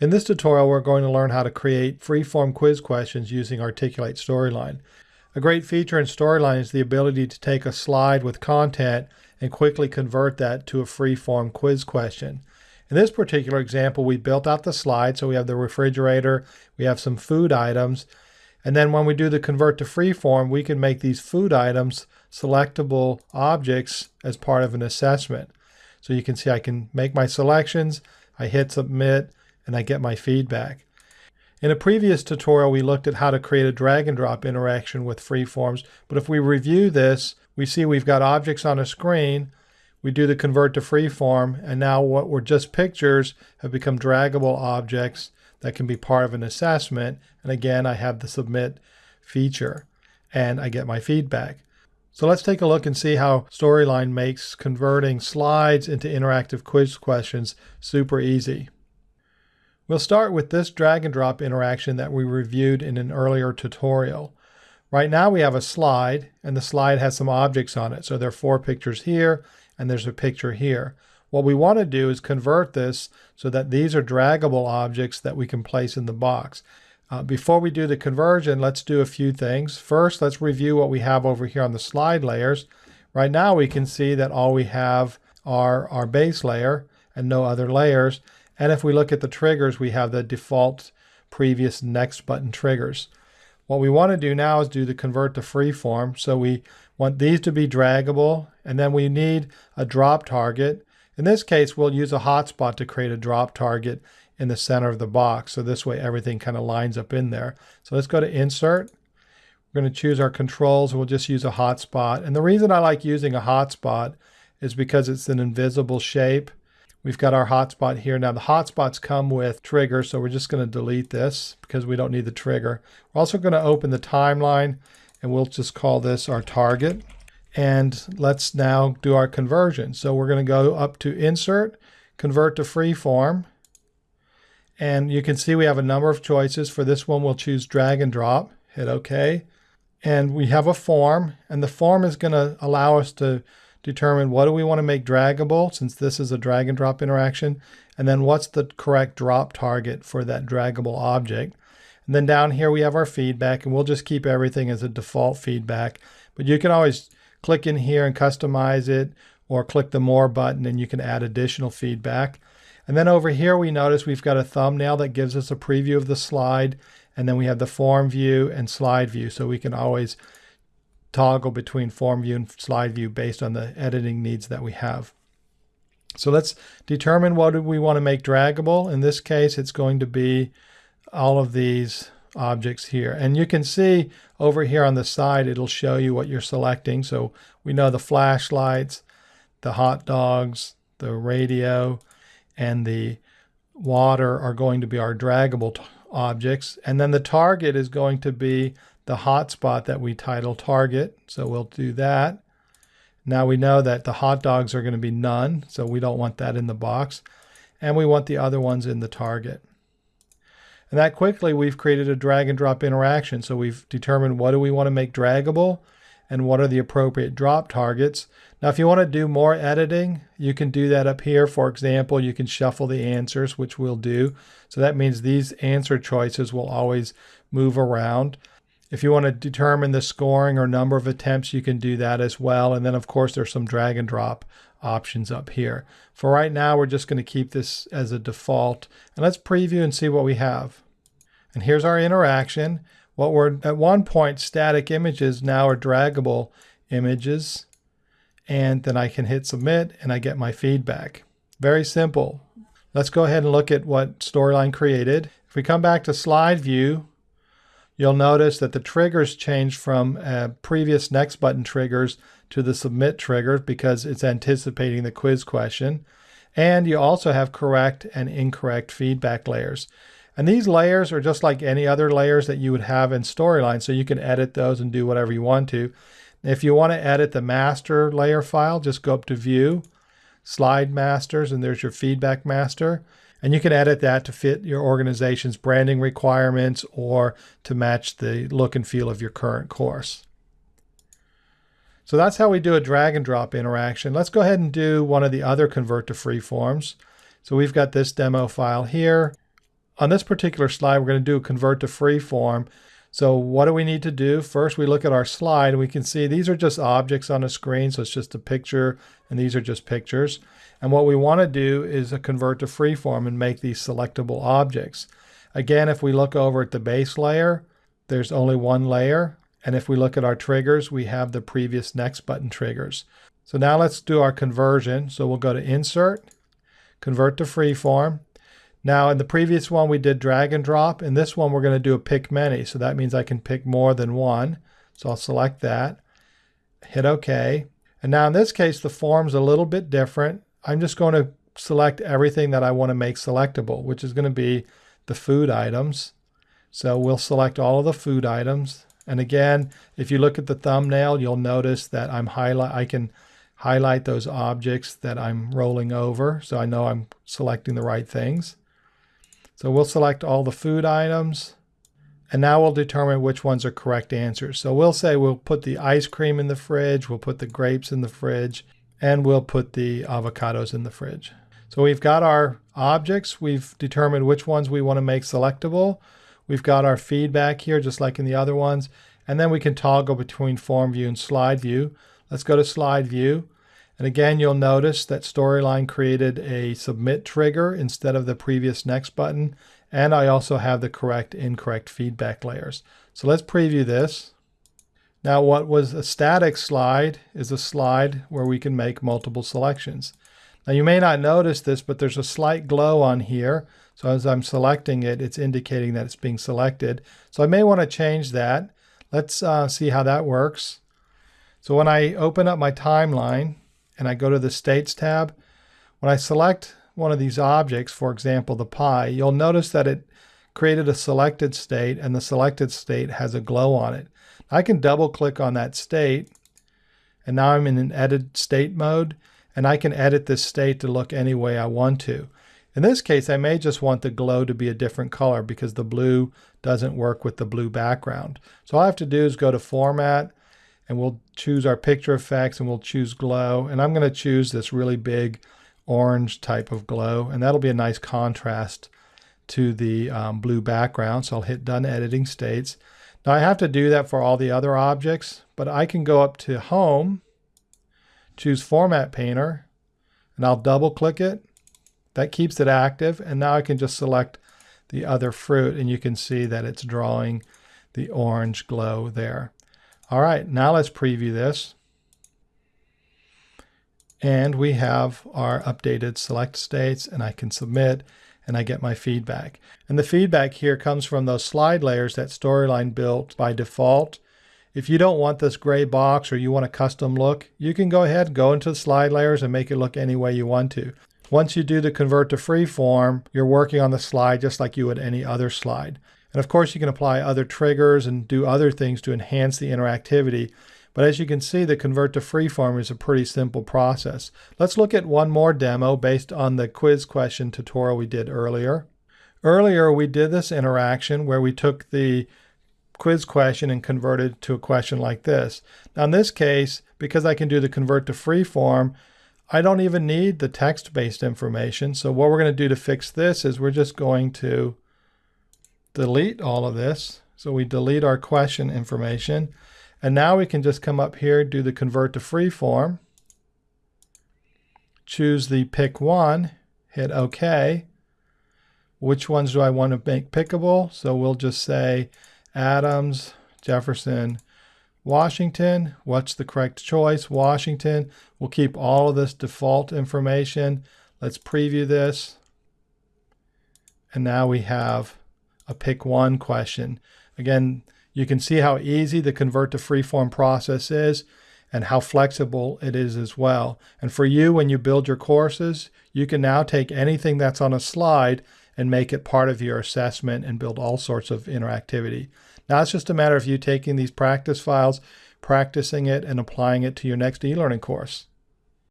In this tutorial, we're going to learn how to create free-form quiz questions using Articulate Storyline. A great feature in Storyline is the ability to take a slide with content and quickly convert that to a free-form quiz question. In this particular example, we built out the slide, so we have the refrigerator, we have some food items, and then when we do the convert to freeform, we can make these food items selectable objects as part of an assessment. So you can see I can make my selections, I hit submit, and I get my feedback. In a previous tutorial, we looked at how to create a drag and drop interaction with freeforms, but if we review this, we see we've got objects on a screen, we do the convert to freeform, and now what were just pictures have become draggable objects that can be part of an assessment. And again, I have the submit feature and I get my feedback. So let's take a look and see how Storyline makes converting slides into interactive quiz questions super easy. We'll start with this drag and drop interaction that we reviewed in an earlier tutorial. Right now we have a slide and the slide has some objects on it. So there are four pictures here and there's a picture here. What we want to do is convert this so that these are draggable objects that we can place in the box. Uh, before we do the conversion, let's do a few things. First, let's review what we have over here on the slide layers. Right now we can see that all we have are our base layer and no other layers. And if we look at the triggers, we have the default previous next button triggers. What we want to do now is do the convert to freeform. So we want these to be draggable, and then we need a drop target. In this case, we'll use a hotspot to create a drop target in the center of the box. So this way everything kind of lines up in there. So let's go to Insert. We're going to choose our controls. We'll just use a hotspot. And the reason I like using a hotspot is because it's an invisible shape. We've got our hotspot here. Now the hotspots come with trigger, so we're just going to delete this because we don't need the trigger. We're also going to open the timeline and we'll just call this our target. And let's now do our conversion. So we're going to go up to Insert, Convert to Freeform. And you can see we have a number of choices. For this one, we'll choose Drag and Drop. Hit OK. And we have a form. And the form is going to allow us to determine what do we want to make draggable, since this is a drag and drop interaction. And then what's the correct drop target for that draggable object. And then down here we have our feedback. And we'll just keep everything as a default feedback. But you can always click in here and customize it or click the more button and you can add additional feedback. And then over here we notice we've got a thumbnail that gives us a preview of the slide and then we have the form view and slide view so we can always toggle between form view and slide view based on the editing needs that we have. So let's determine what we want to make draggable. In this case it's going to be all of these objects here. And you can see over here on the side, it'll show you what you're selecting. So we know the flashlights, the hot dogs, the radio, and the water are going to be our draggable objects. And then the target is going to be the hotspot that we title target. So we'll do that. Now we know that the hot dogs are going to be none, so we don't want that in the box. And we want the other ones in the target. And that quickly we've created a drag and drop interaction. So we've determined what do we want to make draggable and what are the appropriate drop targets. Now, if you want to do more editing, you can do that up here. For example, you can shuffle the answers, which we'll do. So that means these answer choices will always move around. If you want to determine the scoring or number of attempts, you can do that as well. And then, of course, there's some drag and drop options up here. For right now, we're just going to keep this as a default. And let's preview and see what we have. And here's our interaction. What were at one point static images now are draggable images. And then I can hit submit and I get my feedback. Very simple. Let's go ahead and look at what Storyline created. If we come back to slide view, you'll notice that the triggers change from uh, previous next button triggers to the submit trigger because it's anticipating the quiz question. And you also have correct and incorrect feedback layers. And these layers are just like any other layers that you would have in Storyline, so you can edit those and do whatever you want to. If you want to edit the master layer file, just go up to View, Slide Masters, and there's your Feedback Master. And you can edit that to fit your organization's branding requirements or to match the look and feel of your current course. So that's how we do a drag and drop interaction. Let's go ahead and do one of the other convert to free forms. So we've got this demo file here. on this particular slide, we're going to do a convert to freeform. So what do we need to do? First, we look at our slide we can see these are just objects on a screen. So it's just a picture and these are just pictures. And what we want to do is convert to freeform and make these selectable objects. Again, if we look over at the base layer, there's only one layer. And if we look at our triggers, we have the previous next button triggers. So now let's do our conversion. So we'll go to Insert, Convert to Freeform. Now in the previous one we did drag and drop. In this one we're going to do a pick many. So that means I can pick more than one. So I'll select that, hit OK. And now in this case the form's a little bit different. I'm just going to select everything that I want to make selectable, which is going to be the food items. So we'll select all of the food items. And again, if you look at the thumbnail, you'll notice that I'm highlight I can highlight those objects that I'm rolling over so I know I'm selecting the right things. So we'll select all the food items and now we'll determine which ones are correct answers. So we'll say we'll put the ice cream in the fridge, we'll put the grapes in the fridge, and we'll put the avocados in the fridge. So we've got our objects, we've determined which ones we want to make selectable. We've got our feedback here, just like in the other ones. And then we can toggle between form view and slide view. Let's go to slide view. And again, you'll notice that Storyline created a submit trigger instead of the previous next button. And I also have the correct incorrect feedback layers. So let's preview this. Now what was a static slide is a slide where we can make multiple selections. Now you may not notice this, but there's a slight glow on here. So as I'm selecting it, it's indicating that it's being selected. So I may want to change that. Let's uh, see how that works. So when I open up my timeline, and I go to the States tab, when I select one of these objects, for example, the pie, you'll notice that it created a selected state and the selected state has a glow on it. I can double click on that state and now I'm in an edit state mode and I can edit this state to look any way I want to. In this case, I may just want the glow to be a different color because the blue doesn't work with the blue background. So all I have to do is go to Format, and we'll choose our picture effects and we'll choose glow. And I'm going to choose this really big orange type of glow. And that'll be a nice contrast to the um, blue background. So I'll hit done editing states. Now I have to do that for all the other objects, but I can go up to home, choose format painter, and I'll double click it. That keeps it active. And now I can just select the other fruit and you can see that it's drawing the orange glow there. All right, now let's preview this. And we have our updated select states and I can submit and I get my feedback. And the feedback here comes from those slide layers that Storyline built by default. If you don't want this gray box or you want a custom look, you can go ahead and go into the slide layers and make it look any way you want to. Once you do the convert to freeform, you're working on the slide just like you would any other slide. And of course, you can apply other triggers and do other things to enhance the interactivity. But as you can see, the convert to freeform is a pretty simple process. Let's look at one more demo based on the quiz question tutorial we did earlier. Earlier, we did this interaction where we took the quiz question and converted to a question like this. Now in this case, because I can do the convert to freeform, I don't even need the text-based information. So what we're going to do to fix this is we're just going to delete all of this. So we delete our question information. And now we can just come up here, do the convert to free form, choose the pick one, hit OK. Which ones do I want to make pickable? So we'll just say Adams, Jefferson, Washington. What's the correct choice? Washington. We'll keep all of this default information. Let's preview this. And now we have a pick one question. Again, you can see how easy the convert to freeform process is and how flexible it is as well. And for you, when you build your courses, you can now take anything that's on a slide and make it part of your assessment and build all sorts of interactivity. Now it's just a matter of you taking these practice files, practicing it, and applying it to your next e-learning course.